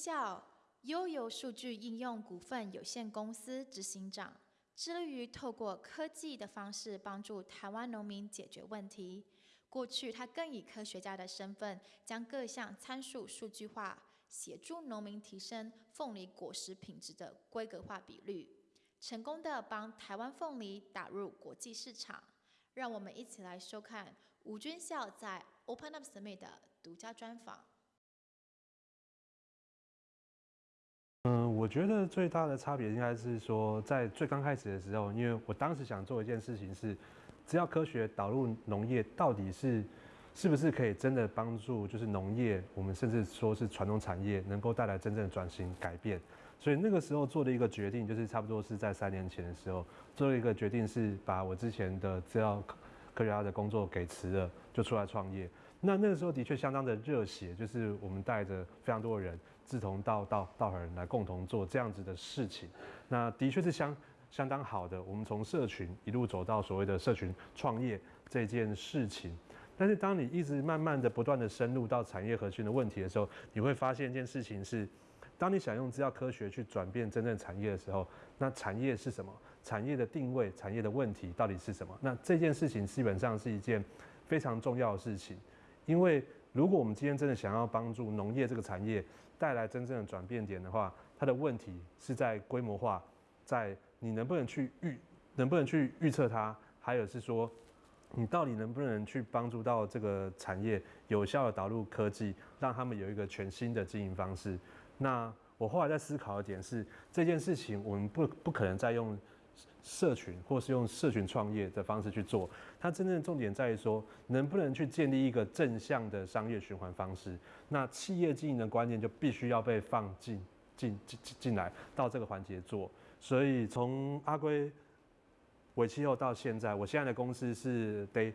校悠游数据应用股份有限公司执行长，致力于透过科技的方式帮助台湾农民解决问题。过去，他更以科学家的身份，将各项参数数据化，协助农民提升凤梨果实品质的规格化比率，成功的帮台湾凤梨打入国际市场。让我们一起来收看吴军校在 Open Up Summit 的独家专访。嗯，我觉得最大的差别应该是说，在最刚开始的时候，因为我当时想做一件事情是，只要科学导入农业，到底是是不是可以真的帮助，就是农业，我们甚至说是传统产业，能够带来真正的转型改变。所以那个时候做的一个决定，就是差不多是在三年前的时候，做了一个决定，是把我之前的资料科学家的工作给辞了，就出来创业。那那个时候的确相当的热血，就是我们带着非常多的人志同道道道合人来共同做这样子的事情。那的确是相相当好的。我们从社群一路走到所谓的社群创业这件事情。但是当你一直慢慢的不断的深入到产业核心的问题的时候，你会发现一件事情是，当你想用资料科学去转变真正产业的时候，那产业是什么？产业的定位、产业的问题到底是什么？那这件事情基本上是一件非常重要的事情。因为如果我们今天真的想要帮助农业这个产业带来真正的转变点的话，它的问题是在规模化，在你能不能去预，能不能去预测它，还有是说，你到底能不能去帮助到这个产业有效的导入科技，让他们有一个全新的经营方式。那我后来在思考的点是，这件事情我们不不可能再用。社群，或是用社群创业的方式去做，它真正的重点在于说，能不能去建立一个正向的商业循环方式。那企业经营的观念就必须要被放进进进进来到这个环节做。所以从阿圭尾期后到现在，我现在的公司是 Data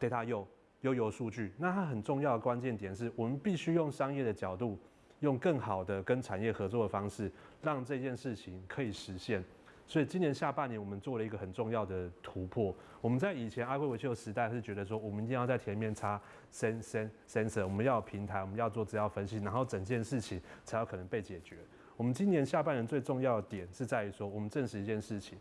Data 优数据。那它很重要的关键点是我们必须用商业的角度，用更好的跟产业合作的方式，让这件事情可以实现。所以今年下半年，我们做了一个很重要的突破。我们在以前阿贵维修时代是觉得说，我们一定要在前面插 sen sen sensor，我们要平台，我们要做资料分析，然后整件事情才有可能被解决。我们今年下半年最重要的点是在于说，我们证实一件事情：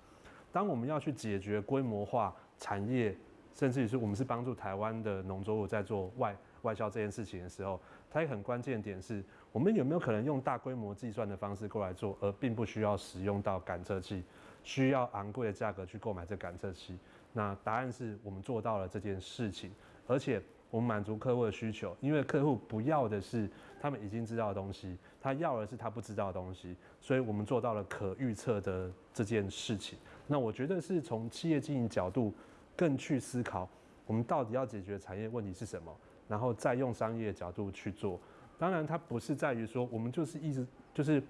当我们要去解决规模化产业，甚至于是我们是帮助台湾的农作物在做外。外销这件事情的时候，它一个很关键点是，我们有没有可能用大规模计算的方式过来做，而并不需要使用到感测器，需要昂贵的价格去购买这感测器？那答案是我们做到了这件事情，而且我们满足客户的需求，因为客户不要的是他们已经知道的东西，他要的是他不知道的东西，所以我们做到了可预测的这件事情。那我觉得是从企业经营角度更去思考，我们到底要解决产业问题是什么？然后再用商业角度去做，当然它不是在于说我们就是一直就是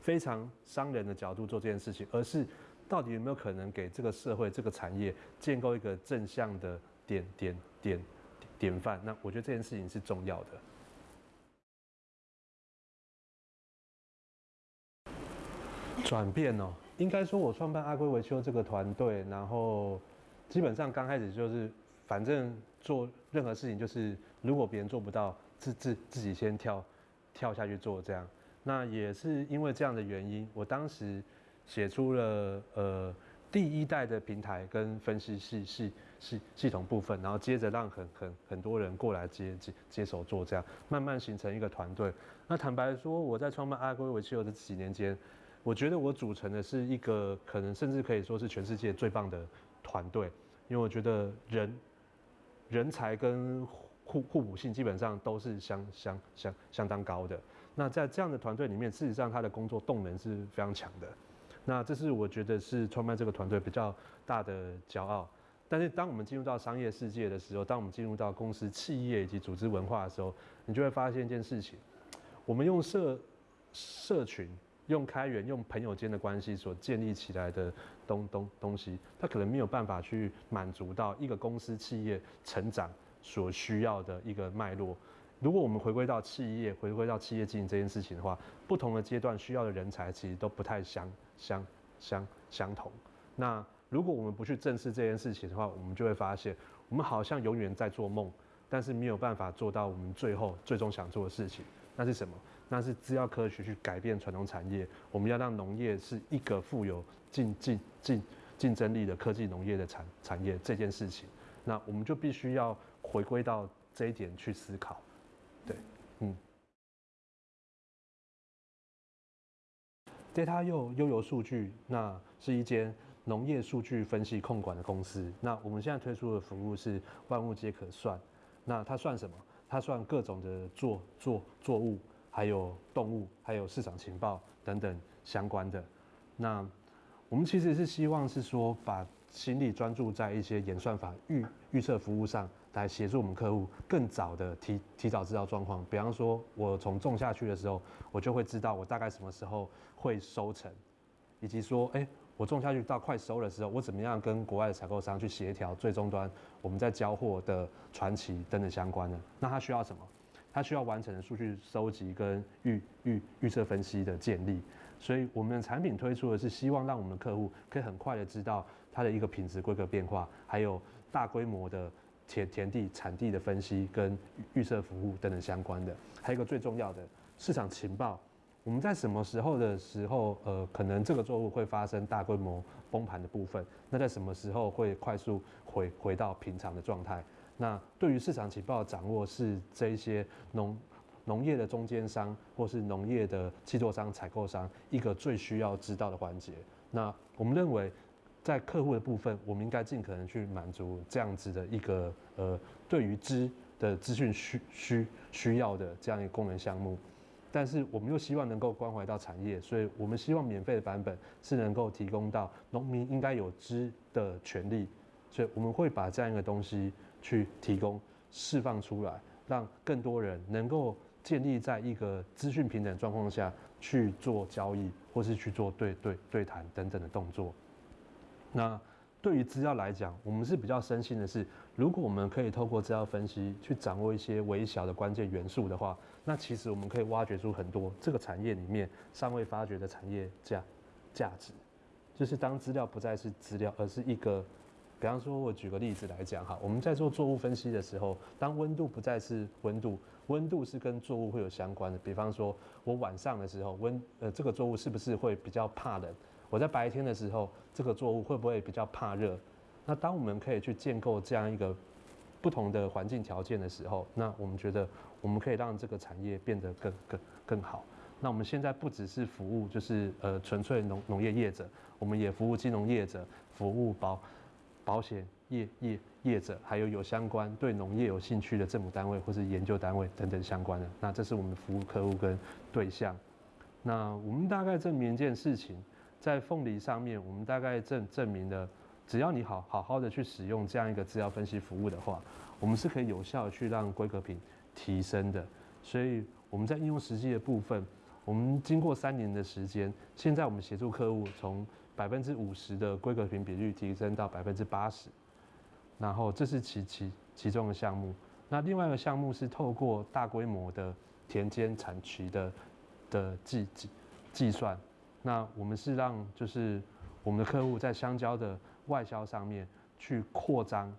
非常商人的角度做这件事情，而是到底有没有可能给这个社会、这个产业建构一个正向的典典典典范？那我觉得这件事情是重要的。转变哦，应该说我创办阿龟维修这个团队，然后基本上刚开始就是。反正做任何事情，就是如果别人做不到，自自自己先跳跳下去做这样。那也是因为这样的原因，我当时写出了呃第一代的平台跟分析系系系系统部分，然后接着让很很很多人过来接接接手做这样，慢慢形成一个团队。那坦白说，我在创办阿龟维气油的几年间，我觉得我组成的是一个可能甚至可以说是全世界最棒的团队，因为我觉得人。人才跟互互补性基本上都是相相相相当高的。那在这样的团队里面，事实上他的工作动能是非常强的。那这是我觉得是创办这个团队比较大的骄傲。但是当我们进入到商业世界的时候，当我们进入到公司、企业以及组织文化的时候，你就会发现一件事情：我们用社社群。用开源、用朋友间的关系所建立起来的东东东西，它可能没有办法去满足到一个公司企业成长所需要的一个脉络。如果我们回归到企业，回归到企业经营这件事情的话，不同的阶段需要的人才其实都不太相相相相同。那如果我们不去正视这件事情的话，我们就会发现，我们好像永远在做梦，但是没有办法做到我们最后最终想做的事情。那是什么？那是资料科学去改变传统产业。我们要让农业是一个富有竞竞竞竞争力的科技农业的产产业这件事情，那我们就必须要回归到这一点去思考。对，嗯。Data 又悠游数据，那是一间农业数据分析控管的公司。那我们现在推出的服务是万物皆可算。那它算什么？它算各种的作作作物，还有动物，还有市场情报等等相关的。那我们其实是希望是说，把心力专注在一些演算法预预测服务上。来协助我们客户更早的提提早知道状况，比方说，我从种下去的时候，我就会知道我大概什么时候会收成，以及说，哎，我种下去到快收的时候，我怎么样跟国外的采购商去协调最终端我们在交货的传奇等等相关的。那它需要什么？它需要完成的数据收集跟预预预测分析的建立。所以我们的产品推出的是希望让我们的客户可以很快的知道它的一个品质规格变化，还有大规模的。田田地产地的分析跟预测服务等等相关的，还有一个最重要的市场情报。我们在什么时候的时候，呃，可能这个作物会发生大规模崩盘的部分？那在什么时候会快速回回到平常的状态？那对于市场情报的掌握，是这一些农农业的中间商或是农业的制作商、采购商一个最需要知道的环节。那我们认为。在客户的部分，我们应该尽可能去满足这样子的一个呃，对于资的资讯需需需要的这样一个功能项目，但是我们又希望能够关怀到产业，所以我们希望免费的版本是能够提供到农民应该有知的权利，所以我们会把这样一个东西去提供释放出来，让更多人能够建立在一个资讯平等状况下去做交易，或是去做对对对谈等等的动作。那对于资料来讲，我们是比较深信的是，如果我们可以透过资料分析去掌握一些微小的关键元素的话，那其实我们可以挖掘出很多这个产业里面尚未发掘的产业价价值。就是当资料不再是资料，而是一个，比方说，我举个例子来讲哈，我们在做作物分析的时候，当温度不再是温度，温度是跟作物会有相关的。比方说，我晚上的时候温呃这个作物是不是会比较怕冷？我在白天的时候，这个作物会不会比较怕热？那当我们可以去建构这样一个不同的环境条件的时候，那我们觉得我们可以让这个产业变得更更更好。那我们现在不只是服务，就是呃纯粹农农业业者，我们也服务金融业者，服务保保险业业业者，还有有相关对农业有兴趣的政府单位或是研究单位等等相关的。那这是我们服务客户跟对象。那我们大概证明一件事情。在凤梨上面，我们大概证证明了，只要你好好好的去使用这样一个资料分析服务的话，我们是可以有效去让规格品提升的。所以我们在应用实际的部分，我们经过三年的时间，现在我们协助客户从百分之五十的规格品比率提升到百分之八十，然后这是其其其中的项目。那另外一个项目是透过大规模的田间产区的的计计计算。那我们是让就是我们的客户在香蕉的外销上面去扩张，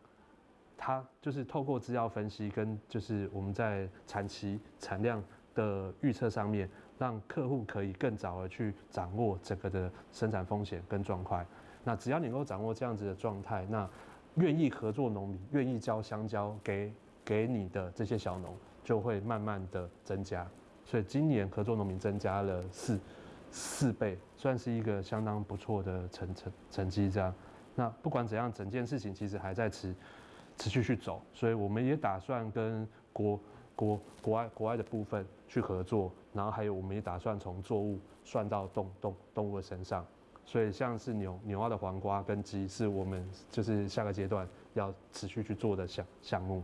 它就是透过资料分析跟就是我们在产期产量的预测上面，让客户可以更早的去掌握整个的生产风险跟状况。那只要你能够掌握这样子的状态，那愿意合作农民愿意交香蕉给给你的这些小农就会慢慢的增加。所以今年合作农民增加了四。四倍算是一个相当不错的成成成绩，这样。那不管怎样，整件事情其实还在持持续去走，所以我们也打算跟国国国外国外的部分去合作，然后还有我们也打算从作物算到动动动物的身上，所以像是牛牛蛙的黄瓜跟鸡，是我们就是下个阶段要持续去做的项项目。